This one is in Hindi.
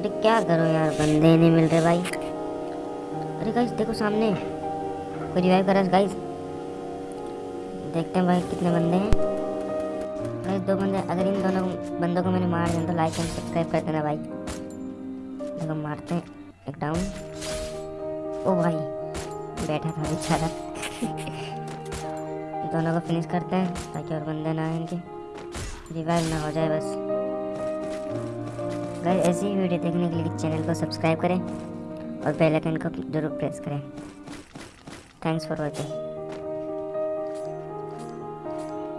अरे क्या करो यार, बंदे नहीं मिल रहे भाई। अरे गाइस देखो सामने। कोई रिवाइव कर रहा है गाइस देखते हैं भाई कितने बंदे हैं। गाइस दो बंदे, अगर इन दोनों बंदों को मैंने मार दिया तो लाइक एंड सब्सक्राइब कर देना भाई। देखो, मारते हैं। एक डाउन ओ भाई, बैठा था बेचारा। दोनों को फिनिश करते हैं, ताकि और बंदे ना आए इनके। रिवाइव ना हो जाए बस। गाइस ऐसी ही वीडियो देखने के लिए चैनल को सब्सक्राइब करें और बेल आइकन को ज़रूर प्रेस करें। Thanks for watching